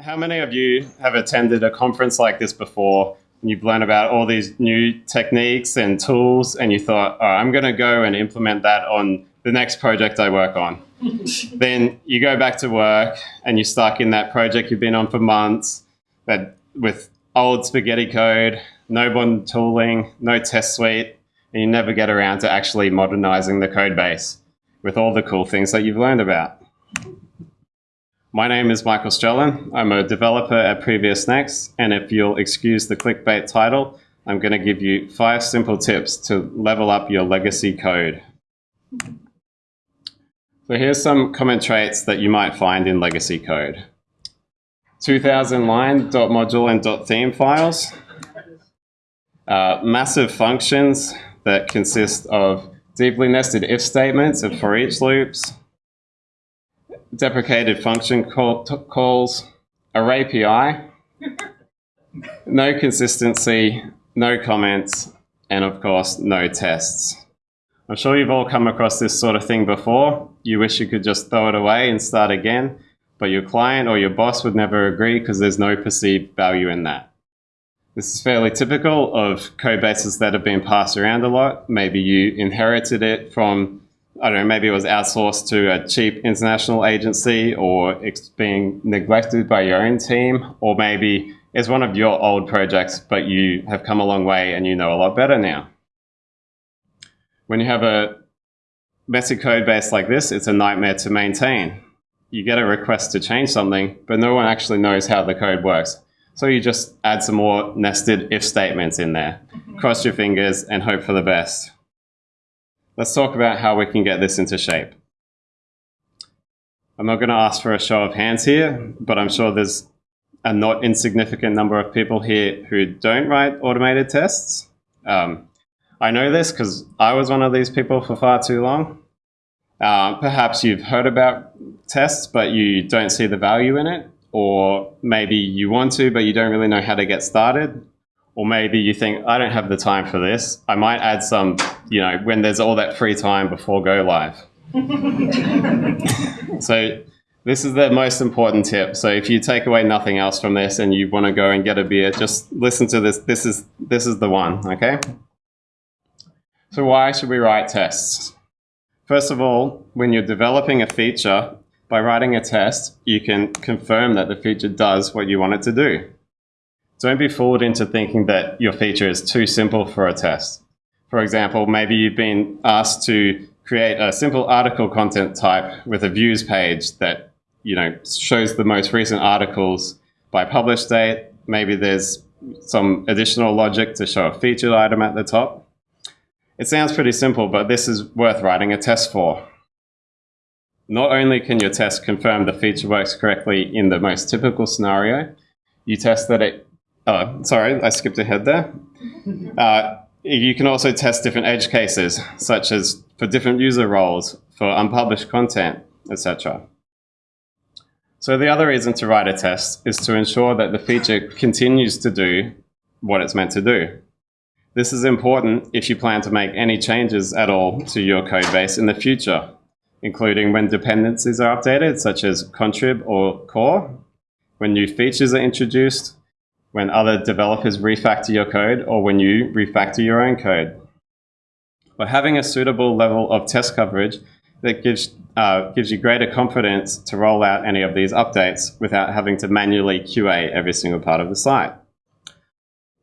how many of you have attended a conference like this before and you've learned about all these new techniques and tools and you thought, oh, I'm going to go and implement that on the next project I work on. then you go back to work and you're stuck in that project you've been on for months that with old spaghetti code, no modern tooling, no test suite, and you never get around to actually modernizing the code base with all the cool things that you've learned about. My name is Michael Strelan. I'm a developer at Previous Next, and if you'll excuse the clickbait title, I'm going to give you five simple tips to level up your legacy code. So here's some common traits that you might find in legacy code. 2000 line .module and .theme files, uh, massive functions that consist of deeply nested if statements and for each loops, deprecated function call, calls, array API, no consistency, no comments, and of course, no tests. I'm sure you've all come across this sort of thing before. You wish you could just throw it away and start again, but your client or your boss would never agree because there's no perceived value in that. This is fairly typical of code bases that have been passed around a lot. Maybe you inherited it from I don't know, maybe it was outsourced to a cheap international agency or it's being neglected by your own team, or maybe it's one of your old projects, but you have come a long way and you know a lot better now. When you have a messy code base like this, it's a nightmare to maintain. You get a request to change something, but no one actually knows how the code works. So you just add some more nested if statements in there. Cross your fingers and hope for the best. Let's talk about how we can get this into shape. I'm not going to ask for a show of hands here, but I'm sure there's a not insignificant number of people here who don't write automated tests. Um, I know this because I was one of these people for far too long. Uh, perhaps you've heard about tests, but you don't see the value in it, or maybe you want to, but you don't really know how to get started. Or maybe you think, I don't have the time for this. I might add some, you know, when there's all that free time before go live. so this is the most important tip. So if you take away nothing else from this and you want to go and get a beer, just listen to this. This is, this is the one, okay? So why should we write tests? First of all, when you're developing a feature, by writing a test, you can confirm that the feature does what you want it to do. Don't be fooled into thinking that your feature is too simple for a test. For example, maybe you've been asked to create a simple article content type with a views page that you know shows the most recent articles by publish date. Maybe there's some additional logic to show a featured item at the top. It sounds pretty simple, but this is worth writing a test for. Not only can your test confirm the feature works correctly in the most typical scenario, you test that it Oh, sorry, I skipped ahead there. Uh, you can also test different edge cases, such as for different user roles, for unpublished content, etc. So the other reason to write a test is to ensure that the feature continues to do what it's meant to do. This is important if you plan to make any changes at all to your code base in the future, including when dependencies are updated, such as contrib or core, when new features are introduced, when other developers refactor your code or when you refactor your own code. But having a suitable level of test coverage that gives, uh, gives you greater confidence to roll out any of these updates without having to manually QA every single part of the site.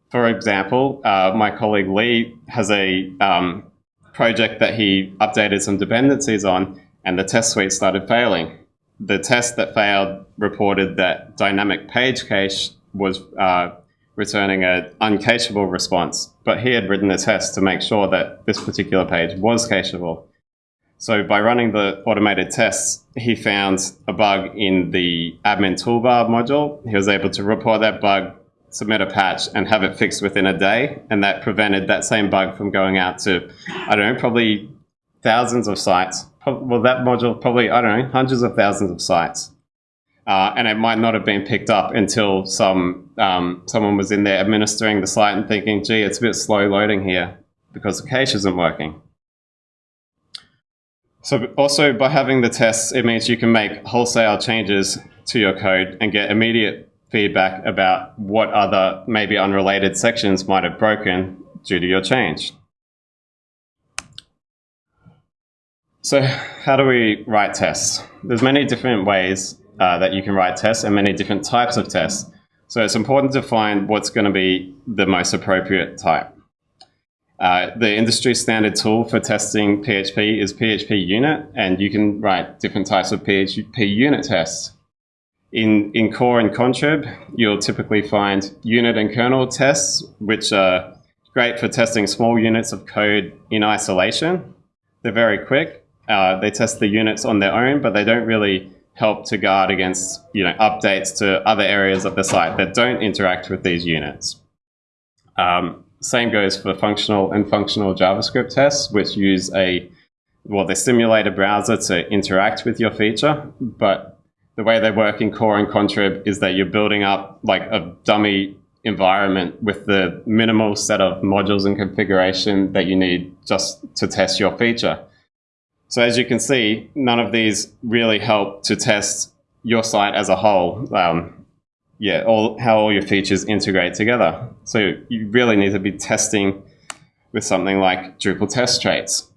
For example, uh, my colleague Lee has a um, project that he updated some dependencies on and the test suite started failing. The test that failed reported that dynamic page cache was uh, returning an uncacheable response, but he had written a test to make sure that this particular page was cacheable. So by running the automated tests, he found a bug in the admin toolbar module. He was able to report that bug, submit a patch, and have it fixed within a day. And that prevented that same bug from going out to, I don't know, probably thousands of sites. Well, that module probably, I don't know, hundreds of thousands of sites. Uh, and it might not have been picked up until some um, someone was in there administering the site and thinking, gee, it's a bit slow loading here because the cache isn't working. So also by having the tests, it means you can make wholesale changes to your code and get immediate feedback about what other maybe unrelated sections might have broken due to your change. So how do we write tests? There's many different ways uh, that you can write tests and many different types of tests. So it's important to find what's going to be the most appropriate type. Uh, the industry standard tool for testing PHP is PHP unit, and you can write different types of PHP unit tests. In, in core and contrib, you'll typically find unit and kernel tests, which are great for testing small units of code in isolation. They're very quick uh, they test the units on their own, but they don't really help to guard against you know updates to other areas of the site that don't interact with these units. Um, same goes for functional and functional JavaScript tests, which use a well, they simulate a browser to interact with your feature, but the way they work in core and contrib is that you're building up like a dummy environment with the minimal set of modules and configuration that you need just to test your feature. So as you can see, none of these really help to test your site as a whole. Um, yeah, all, how all your features integrate together. So you really need to be testing with something like Drupal test traits.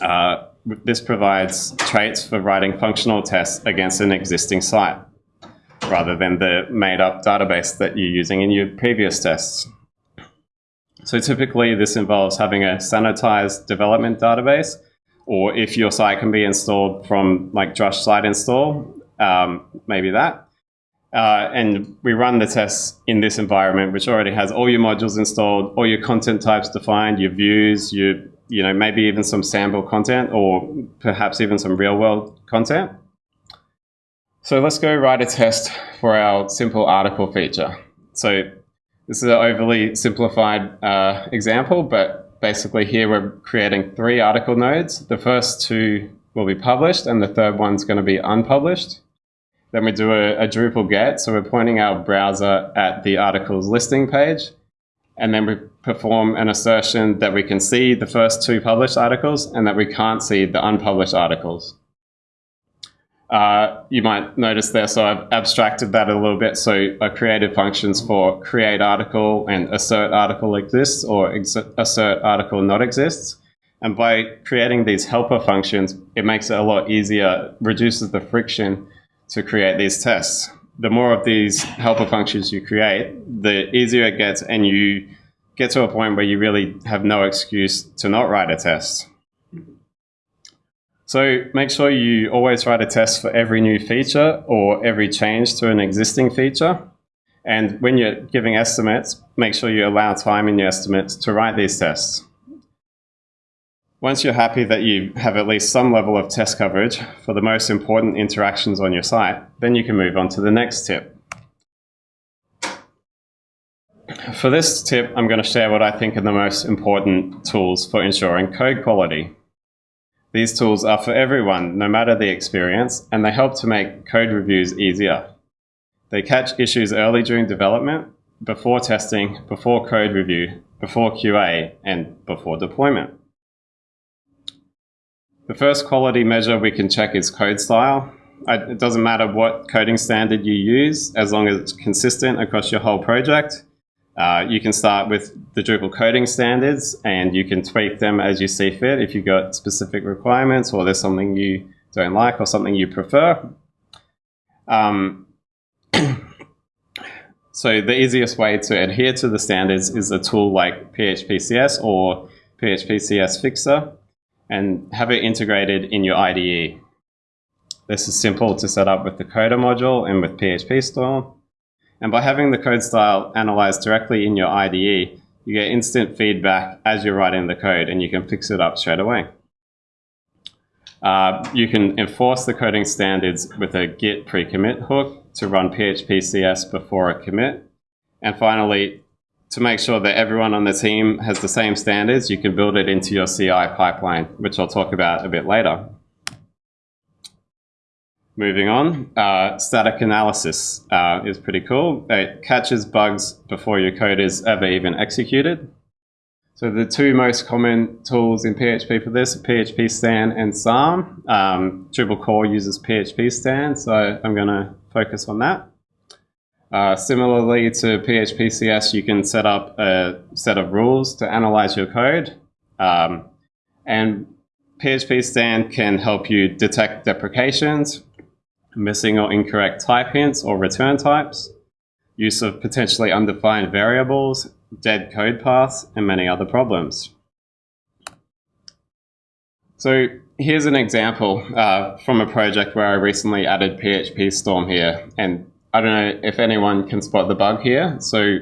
Uh, this provides traits for writing functional tests against an existing site rather than the made up database that you're using in your previous tests. So typically this involves having a sanitized development database or if your site can be installed from like Drush site install, um, maybe that. Uh, and we run the tests in this environment, which already has all your modules installed, all your content types defined, your views, your, you know, maybe even some sample content or perhaps even some real world content. So let's go write a test for our simple article feature. So this is an overly simplified uh, example, but basically here we're creating three article nodes. The first two will be published and the third one's going to be unpublished. Then we do a, a Drupal get, so we're pointing our browser at the article's listing page. And then we perform an assertion that we can see the first two published articles and that we can't see the unpublished articles. Uh, you might notice there, so I've abstracted that a little bit. So I created functions for create article and assert article exists or assert article not exists. And by creating these helper functions, it makes it a lot easier, reduces the friction to create these tests. The more of these helper functions you create, the easier it gets and you get to a point where you really have no excuse to not write a test. So make sure you always write a test for every new feature or every change to an existing feature. And when you're giving estimates, make sure you allow time in your estimates to write these tests. Once you're happy that you have at least some level of test coverage for the most important interactions on your site, then you can move on to the next tip. For this tip, I'm going to share what I think are the most important tools for ensuring code quality. These tools are for everyone, no matter the experience, and they help to make code reviews easier. They catch issues early during development, before testing, before code review, before QA, and before deployment. The first quality measure we can check is code style. It doesn't matter what coding standard you use, as long as it's consistent across your whole project. Uh, you can start with the Drupal coding standards and you can tweak them as you see fit if you've got specific requirements or there's something you don't like or something you prefer. Um, so the easiest way to adhere to the standards is a tool like PHPCS or PHPCS Fixer and have it integrated in your IDE. This is simple to set up with the Coder module and with PHP Storm. And by having the code style analyzed directly in your IDE, you get instant feedback as you're writing the code and you can fix it up straight away. Uh, you can enforce the coding standards with a git pre-commit hook to run PHPCS before a commit. And finally, to make sure that everyone on the team has the same standards, you can build it into your CI pipeline, which I'll talk about a bit later. Moving on, uh, static analysis uh, is pretty cool. It catches bugs before your code is ever even executed. So the two most common tools in PHP for this are PHP Stan and Psalm. Um, Drupal core uses PHP Stan, so I'm going to focus on that. Uh, similarly to PHP CS, you can set up a set of rules to analyze your code. Um, and PHP Stan can help you detect deprecations, missing or incorrect type hints or return types, use of potentially undefined variables, dead code paths, and many other problems. So here's an example uh, from a project where I recently added PHP Storm here. And I don't know if anyone can spot the bug here. So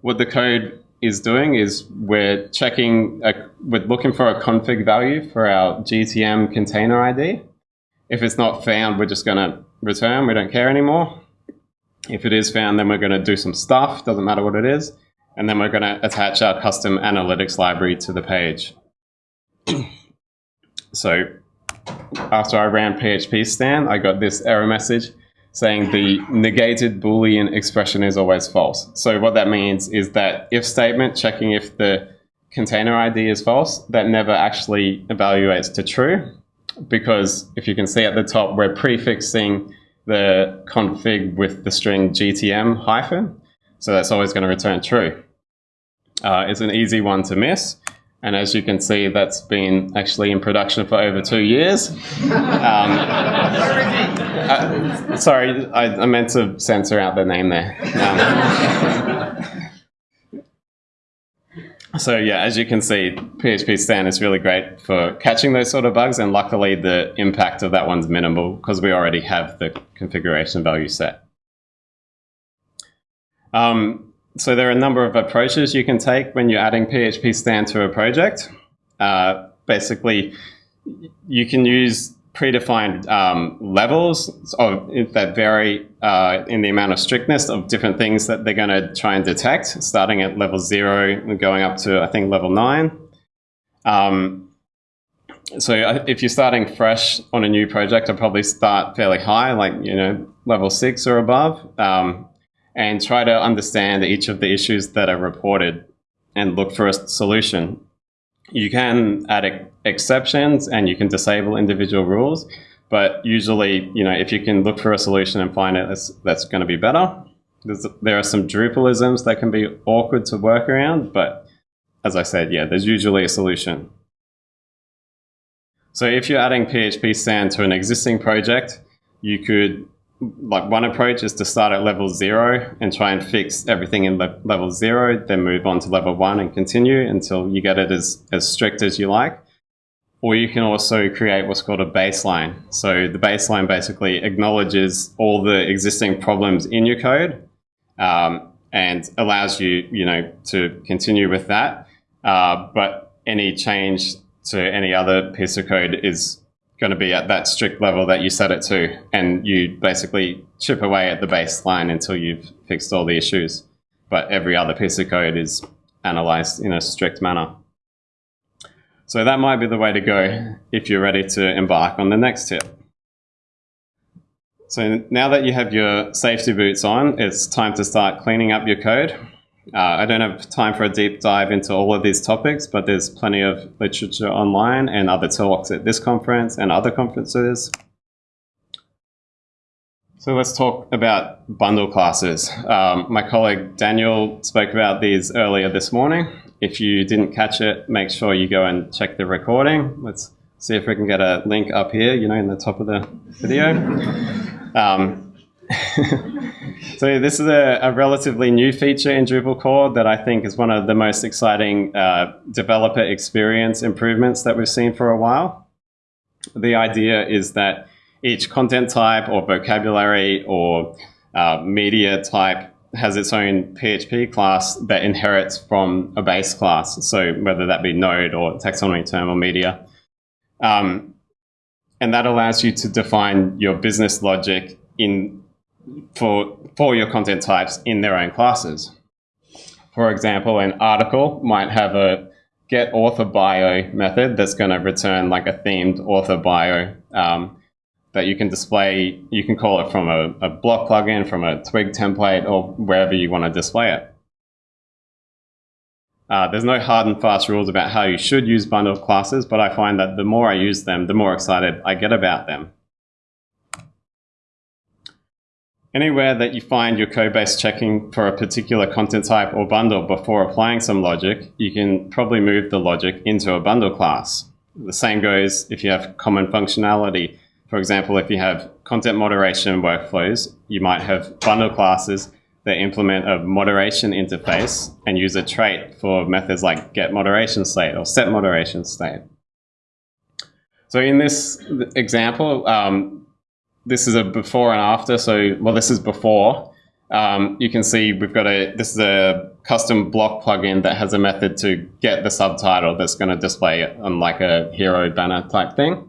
what the code is doing is we're checking, a, we're looking for a config value for our GTM container ID. If it's not found, we're just going to return. We don't care anymore. If it is found, then we're going to do some stuff. Doesn't matter what it is. And then we're going to attach our custom analytics library to the page. so after I ran PHP stan, I got this error message saying the negated Boolean expression is always false. So what that means is that if statement checking if the container ID is false, that never actually evaluates to true because if you can see at the top, we're prefixing the config with the string GTM hyphen. So that's always going to return true. Uh, it's an easy one to miss. And as you can see, that's been actually in production for over two years. Um, uh, sorry, I, I, meant to censor out the name there. Um, so yeah, as you can see, PHP Stan is really great for catching those sort of bugs, and luckily the impact of that one's minimal because we already have the configuration value set. Um, so there are a number of approaches you can take when you're adding PHP Stan to a project. Uh, basically, you can use predefined um, levels of, that vary uh, in the amount of strictness of different things that they're going to try and detect, starting at level zero and going up to, I think, level nine. Um, so if you're starting fresh on a new project, I'll probably start fairly high, like, you know, level six or above. Um, and try to understand each of the issues that are reported and look for a solution. You can add exceptions and you can disable individual rules, but usually, you know, if you can look for a solution and find it, that's, that's going to be better. There's, there are some Drupalisms that can be awkward to work around, but as I said, yeah, there's usually a solution. So if you're adding PHP Stan to an existing project, you could like one approach is to start at level zero and try and fix everything in le level zero, then move on to level one and continue until you get it as, as strict as you like. Or you can also create what's called a baseline. So the baseline basically acknowledges all the existing problems in your code um, and allows you, you know, to continue with that. Uh, but any change to any other piece of code is going to be at that strict level that you set it to, and you basically chip away at the baseline until you've fixed all the issues. But every other piece of code is analyzed in a strict manner. So that might be the way to go if you're ready to embark on the next tip. So now that you have your safety boots on, it's time to start cleaning up your code. Uh, I don't have time for a deep dive into all of these topics, but there's plenty of literature online and other talks at this conference and other conferences. So let's talk about bundle classes. Um, my colleague Daniel spoke about these earlier this morning. If you didn't catch it, make sure you go and check the recording. Let's see if we can get a link up here, you know, in the top of the video. Um, so this is a, a, relatively new feature in Drupal core that I think is one of the most exciting uh, developer experience improvements that we've seen for a while. The idea is that each content type or vocabulary or uh, media type has its own PHP class that inherits from a base class. So whether that be node or taxonomy term or media. Um, and that allows you to define your business logic in for, for your content types in their own classes. For example, an article might have a get author bio method that's going to return like a themed author bio um, that you can display. You can call it from a, a block plugin, from a Twig template, or wherever you want to display it. Uh, there's no hard and fast rules about how you should use bundled classes, but I find that the more I use them, the more excited I get about them. Anywhere that you find your code base checking for a particular content type or bundle before applying some logic, you can probably move the logic into a bundle class. The same goes if you have common functionality. For example, if you have content moderation workflows, you might have bundle classes that implement a moderation interface and use a trait for methods like get moderation state or set moderation state. So in this example, um, this is a before and after. So, well, this is before. Um, you can see we've got a, this is a custom block plugin that has a method to get the subtitle that's going to display it on like a hero banner type thing.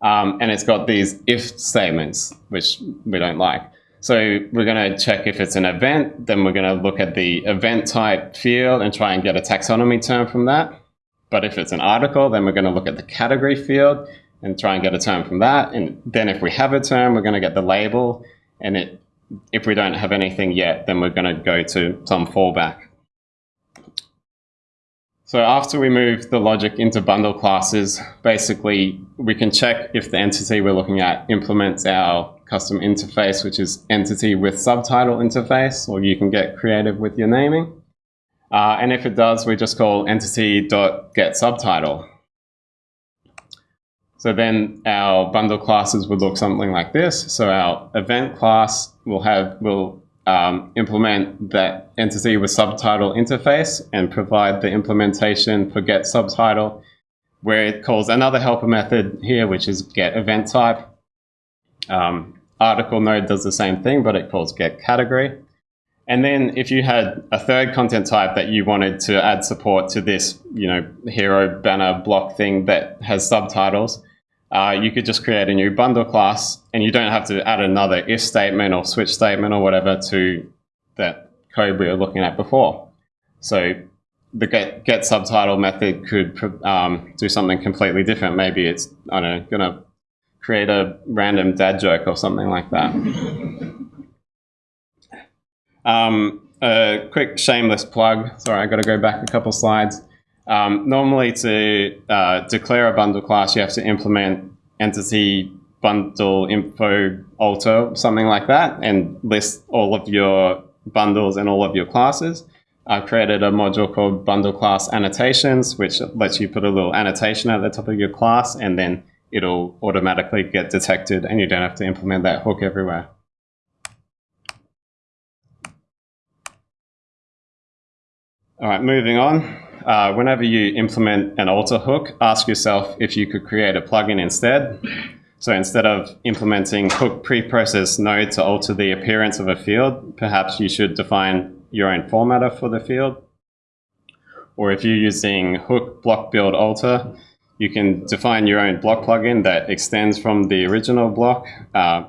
Um, and it's got these if statements, which we don't like. So we're going to check if it's an event, then we're going to look at the event type field and try and get a taxonomy term from that. But if it's an article, then we're going to look at the category field and try and get a term from that. And then if we have a term, we're going to get the label. And it, if we don't have anything yet, then we're going to go to some fallback. So after we move the logic into bundle classes, basically we can check if the entity we're looking at implements our custom interface, which is entity with subtitle interface, or you can get creative with your naming. Uh, and if it does, we just call entity.getSubtitle. So then our bundle classes would look something like this. So our event class will have will um, implement that entity with subtitle interface and provide the implementation for get subtitle, where it calls another helper method here, which is get event type. Um, article node does the same thing, but it calls get category. And then if you had a third content type that you wanted to add support to this, you know, hero banner block thing that has subtitles, uh, you could just create a new bundle class and you don't have to add another if statement or switch statement or whatever to that code we were looking at before. So the get, get subtitle method could um, do something completely different. Maybe it's, I don't know, going to create a random dad joke or something like that. um, a quick shameless plug. Sorry, I got to go back a couple slides. Um, normally to uh, declare a bundle class, you have to implement entity bundle info alter, something like that, and list all of your bundles and all of your classes. I've created a module called bundle class annotations, which lets you put a little annotation at the top of your class, and then it'll automatically get detected, and you don't have to implement that hook everywhere. All right, moving on uh, whenever you implement an alter hook, ask yourself if you could create a plugin instead. So instead of implementing hook preprocess node to alter the appearance of a field, perhaps you should define your own formatter for the field. Or if you're using hook block build alter, you can define your own block plugin that extends from the original block. Uh,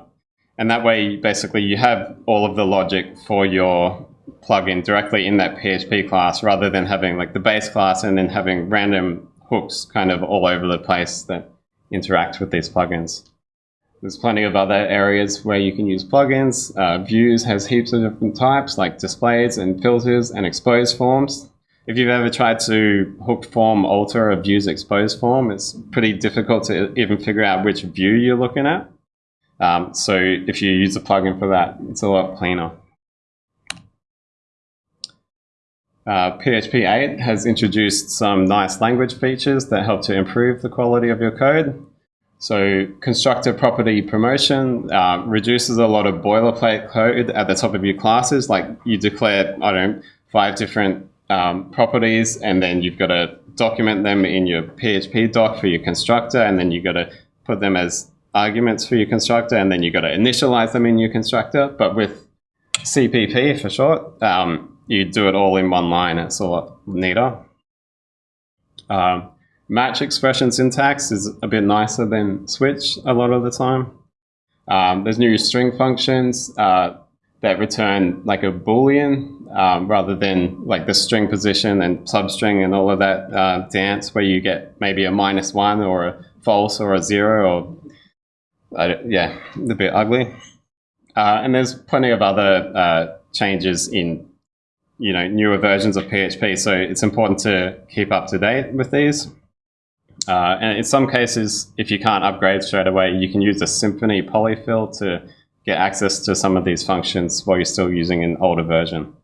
and that way, basically, you have all of the logic for your plugin directly in that PHP class rather than having like the base class and then having random hooks kind of all over the place that interact with these plugins. There's plenty of other areas where you can use plugins. Uh, views has heaps of different types like displays and filters and exposed forms. If you've ever tried to hook form alter a view's exposed form, it's pretty difficult to even figure out which view you're looking at. Um, so if you use a plugin for that, it's a lot cleaner. Uh, PHP 8 has introduced some nice language features that help to improve the quality of your code. So constructor property promotion uh, reduces a lot of boilerplate code at the top of your classes. Like you declare, I don't know, five different um, properties, and then you've got to document them in your PHP doc for your constructor, and then you've got to put them as arguments for your constructor, and then you've got to initialize them in your constructor. But with CPP for short, um, you do it all in one line. It's a lot neater. Um, match expression syntax is a bit nicer than switch a lot of the time. Um, there's new string functions uh, that return like a boolean um, rather than like the string position and substring and all of that uh, dance where you get maybe a minus one or a false or a zero or yeah, a bit ugly. Uh, and there's plenty of other uh, changes in you know, newer versions of PHP. So it's important to keep up to date with these. Uh, and in some cases, if you can't upgrade straight away, you can use a Symfony polyfill to get access to some of these functions while you're still using an older version.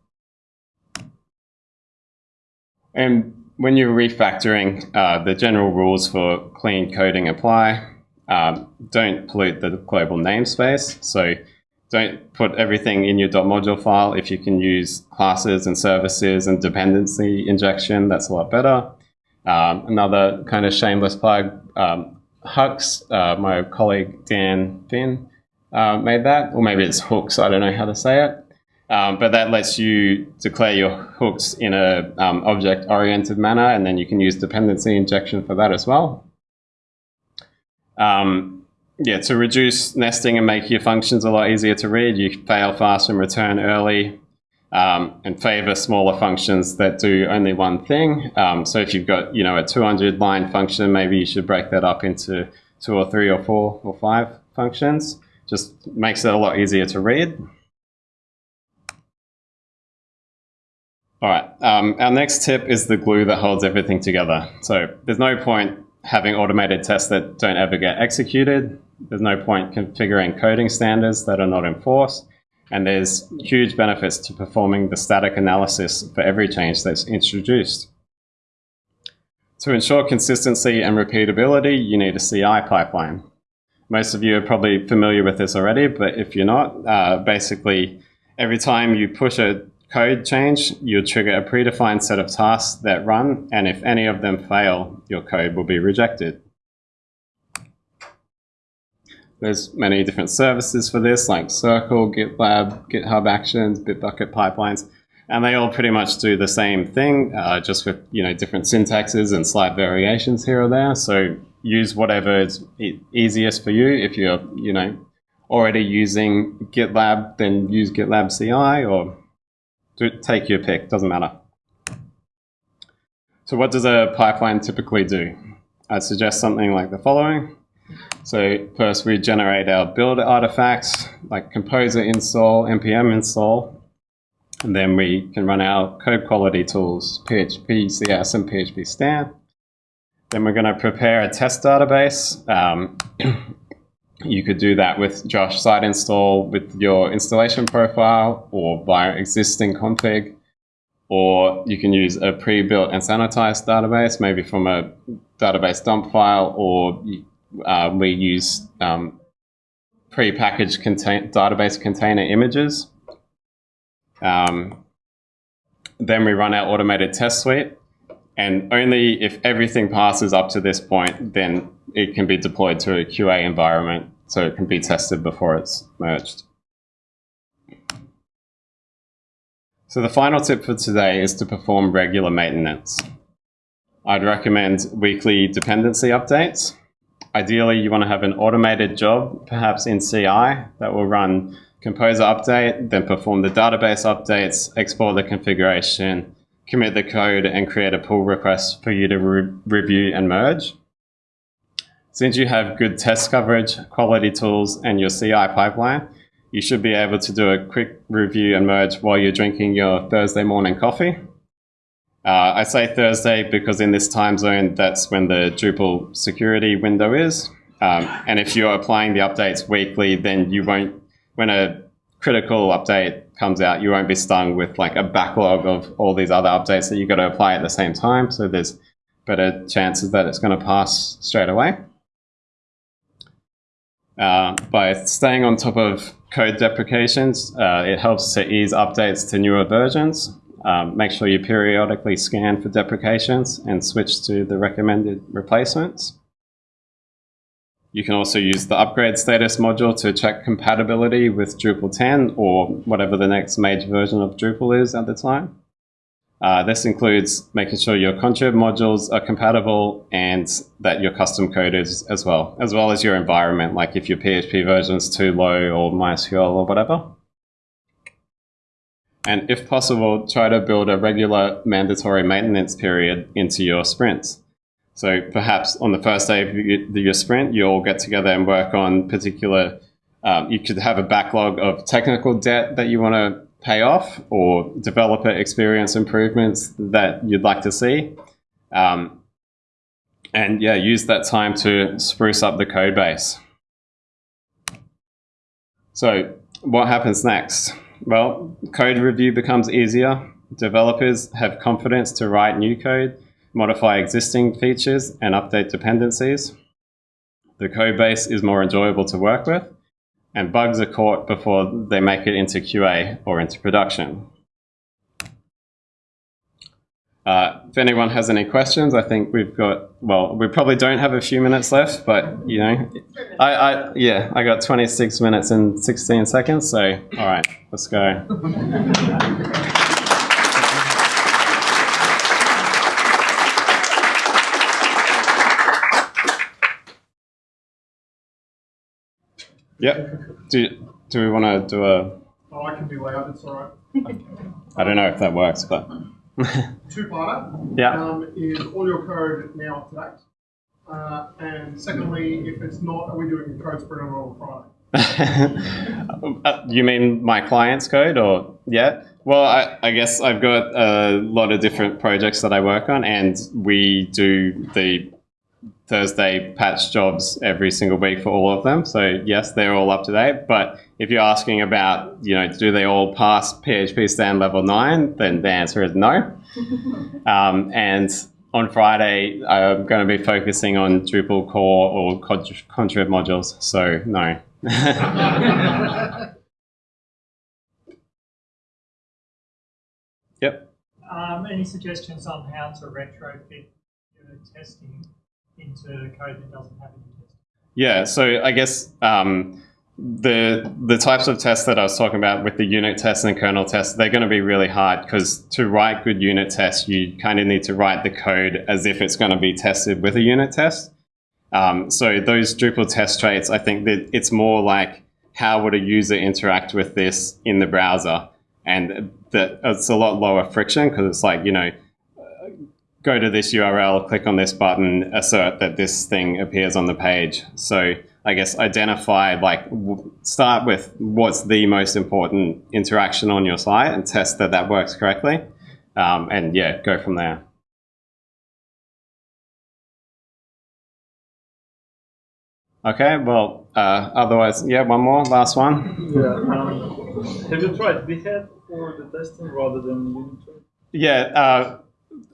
And when you're refactoring, uh, the general rules for clean coding apply. Um, don't pollute the global namespace. So don't put everything in your .module file. If you can use classes and services and dependency injection, that's a lot better. Um, another kind of shameless plug, um, Hux, uh, my colleague Dan Phin uh, made that, or maybe it's Hooks, I don't know how to say it. Um, but that lets you declare your hooks in a um, object-oriented manner, and then you can use dependency injection for that as well. Um, yeah, to reduce nesting and make your functions a lot easier to read, you fail fast and return early, um, and favor smaller functions that do only one thing. Um, so if you've got you know a 200 line function, maybe you should break that up into two or three or four or five functions. Just makes it a lot easier to read. All right, um, our next tip is the glue that holds everything together. So there's no point having automated tests that don't ever get executed. There's no point configuring coding standards that are not enforced. And there's huge benefits to performing the static analysis for every change that's introduced. To ensure consistency and repeatability, you need a CI pipeline. Most of you are probably familiar with this already, but if you're not, uh, basically every time you push a code change, you'll trigger a predefined set of tasks that run, and if any of them fail, your code will be rejected. There's many different services for this, like Circle, GitLab, GitHub Actions, Bitbucket pipelines, and they all pretty much do the same thing, uh, just with you know different syntaxes and slight variations here or there. So use whatever is easiest for you. If you're you know already using GitLab, then use GitLab CI or take your pick, doesn't matter. So what does a pipeline typically do? I'd suggest something like the following. So first we generate our build artifacts like composer install, npm install, and then we can run our code quality tools, PHP CS and PHP stan. Then we're going to prepare a test database. Um, You could do that with Drush site install with your installation profile or via existing config. Or you can use a pre-built and sanitized database, maybe from a database dump file, or uh, we use um, pre-packaged contain database container images. Um, then we run our automated test suite. And only if everything passes up to this point, then it can be deployed to a QA environment so it can be tested before it's merged. So the final tip for today is to perform regular maintenance. I'd recommend weekly dependency updates. Ideally, you want to have an automated job, perhaps in CI, that will run composer update, then perform the database updates, export the configuration, commit the code, and create a pull request for you to re review and merge. Since you have good test coverage, quality tools, and your CI pipeline, you should be able to do a quick review and merge while you're drinking your Thursday morning coffee. Uh, I say Thursday because in this time zone, that's when the Drupal security window is. Um, and if you're applying the updates weekly, then you won't, when a critical update comes out, you won't be stung with like a backlog of all these other updates that you've got to apply at the same time. So there's better chances that it's going to pass straight away. Uh, by staying on top of code deprecations, uh, it helps to ease updates to newer versions. Um, make sure you periodically scan for deprecations and switch to the recommended replacements. You can also use the upgrade status module to check compatibility with Drupal 10 or whatever the next major version of Drupal is at the time. Uh, this includes making sure your contrib modules are compatible and that your custom code is as well, as well as your environment, like if your PHP version is too low or MySQL or whatever. And if possible, try to build a regular mandatory maintenance period into your sprints. So perhaps on the first day of your sprint, you all get together and work on particular, um, you could have a backlog of technical debt that you want to payoff or developer experience improvements that you'd like to see. Um, and yeah, use that time to spruce up the code base. So what happens next? Well, code review becomes easier. Developers have confidence to write new code, modify existing features, and update dependencies. The code base is more enjoyable to work with, and bugs are caught before they make it into QA or into production. Uh, if anyone has any questions, I think we've got, well, we probably don't have a few minutes left, but, you know, I, I yeah, I got 26 minutes and 16 seconds, so, all right, let's go. Yep. Do, do we want to do a, Oh, I can be loud, it's all right. I don't know if that works, but. Two-parter. Yeah. Um, is all your code now up to date? Uh, and secondly, if it's not, are we doing a code sprint on Friday? Uh, you mean my client's code or yeah well I, I guess i've got a lot of different projects that i work on and we do the thursday patch jobs every single week for all of them so yes they're all up to date but if you're asking about you know do they all pass php stan level 9 then the answer is no um, and on Friday, I'm going to be focusing on Drupal core or contrib modules. So no. yep. Um, any suggestions on how to retrofit your testing into code that doesn't have any testing? Yeah. So I guess um, the the types of tests that I was talking about with the unit tests and the kernel tests, they're going to be really hard because to write good unit tests, you kind of need to write the code as if it's going to be tested with a unit test. Um, so those Drupal test traits, I think that it's more like how would a user interact with this in the browser, and that it's a lot lower friction because it's like you know go to this URL, click on this button, assert that this thing appears on the page. So I guess identify like start with what's the most important interaction on your site and test that that works correctly, um, and yeah, go from there. Okay, well, uh, otherwise, yeah, one more, last one. Yeah. Um, have you tried Behat for the testing rather than Unit? Yeah, uh,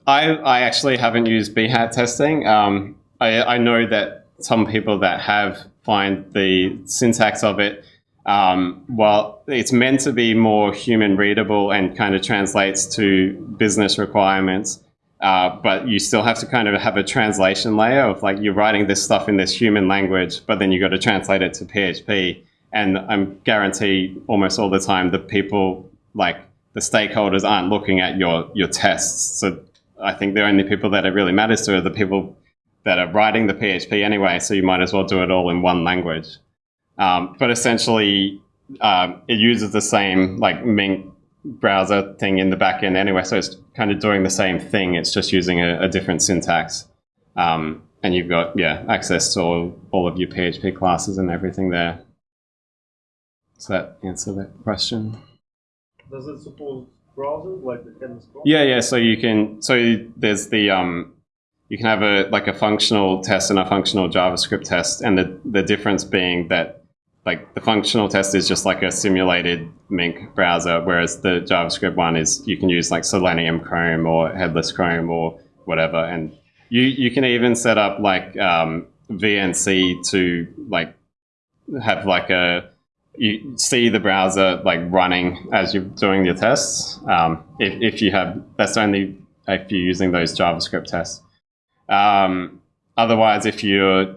I I actually haven't used Behat testing. Um, I I know that some people that have find the syntax of it. Um, while it's meant to be more human readable and kind of translates to business requirements, uh, but you still have to kind of have a translation layer of like you're writing this stuff in this human language, but then you got to translate it to PHP. And I'm guarantee almost all the time the people like the stakeholders aren't looking at your your tests. So I think the only people that it really matters to are the people that are writing the PHP anyway, so you might as well do it all in one language. Um, but essentially, um, it uses the same like Mink browser thing in the backend anyway, so it's kind of doing the same thing. It's just using a, a different syntax. Um, and you've got, yeah, access to all, all of your PHP classes and everything there. Does that answer that question? Does it support browsers like the headless Yeah, yeah. So you can, so there's the, um, you can have a like a functional test and a functional JavaScript test, and the the difference being that like the functional test is just like a simulated Mink browser, whereas the JavaScript one is you can use like Selenium Chrome or Headless Chrome or whatever, and you you can even set up like um, VNC to like have like a you see the browser like running as you're doing your tests. Um, if, if you have that's only if you're using those JavaScript tests. Um, otherwise, if you're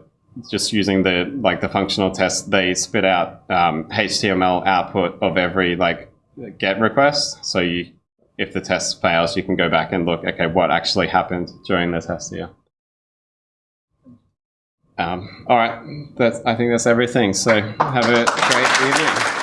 just using the like the functional test, they spit out um, HTML output of every like GET request. So you, if the test fails, you can go back and look. Okay, what actually happened during the test here? Um, all right, that's, I think that's everything. So have a great evening.